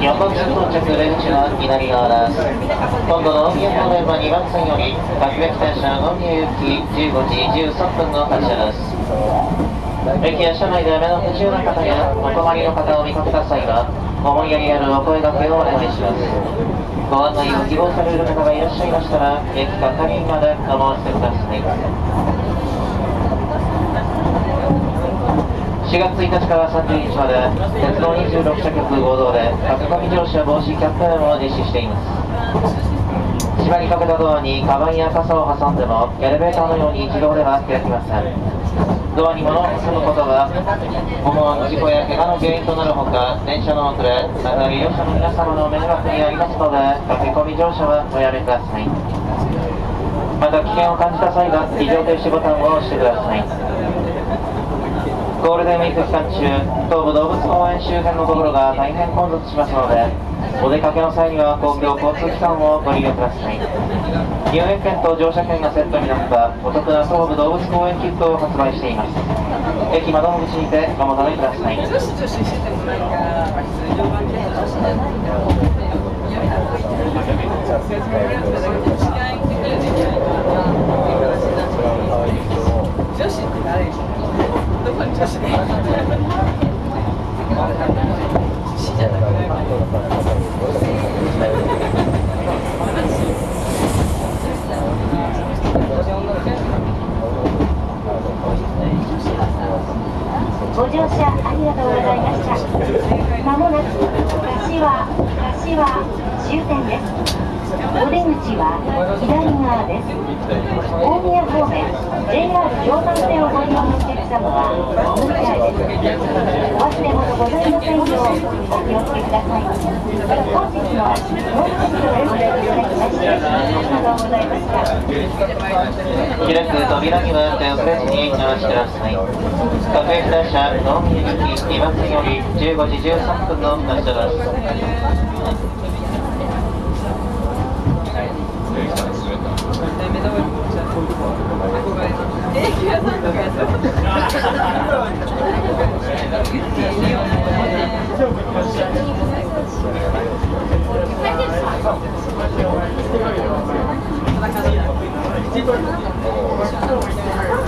横津到着出口は左側です今度の大宮方面は2番線より各駅停車大宮行き15時13分の発車です。駅や車内で目の不自由な方やお困りの方を見かけた際は思いやりあるお声掛けをお願いします。ご案内を希望される方がいらっしゃいましたら駅係員までお申し付けください。4月1日から30日まで鉄道26社局合同で駆け込み乗車防止キャンペーンを実施しています縛りかけたドアにカバンや傘を挟んでもエレベーターのように自動では開きませんドアに物を挟むことが顧問事故や怪我の原因となるほか電車の遅れまた利用者の皆様の迷惑にあります。ので駆け込み乗車はおやめください。また危険を感じた際は非常停止ボタンを押してください。ゴールデンウィーク期間中、東武動物公園周辺の道路が大変混雑しますので、お出かけの際には公共交通機関をご利用ください。入園券と乗車券がセットになったお得な東武動物公園キットを発売しています。駅窓口にてお求めください。女子って誰どこに女子で死じゃないご乗車ありがとうございました。まもなく柏柏終点です。お出口は左側です。大宮方面 JR 常磐線をご利用のお客様はお乗り換えです。お忘れ物ございませんようお気をつけください。本日の乗車をご利用いただきましてがとうございました。開く扉には手を触れずにお待ちください。各駅列車、大宮行き2番線より15時13分の発車です。え気がなんとかやった